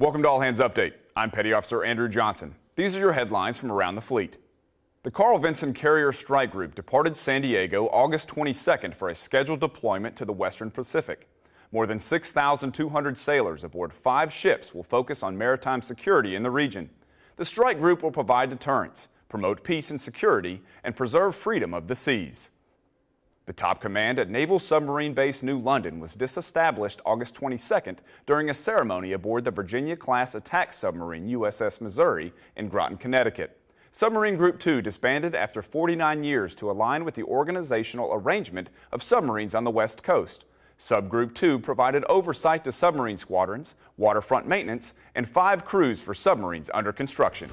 Welcome to All Hands Update. I'm Petty Officer Andrew Johnson. These are your headlines from around the fleet. The Carl Vinson Carrier Strike Group departed San Diego August 22nd for a scheduled deployment to the Western Pacific. More than 6,200 sailors aboard five ships will focus on maritime security in the region. The strike group will provide deterrence, promote peace and security, and preserve freedom of the seas. The top command at Naval Submarine Base New London was disestablished August 22nd during a ceremony aboard the Virginia-class attack submarine USS Missouri in Groton, Connecticut. Submarine Group 2 disbanded after 49 years to align with the organizational arrangement of submarines on the West Coast. Subgroup 2 provided oversight to submarine squadrons, waterfront maintenance, and five crews for submarines under construction.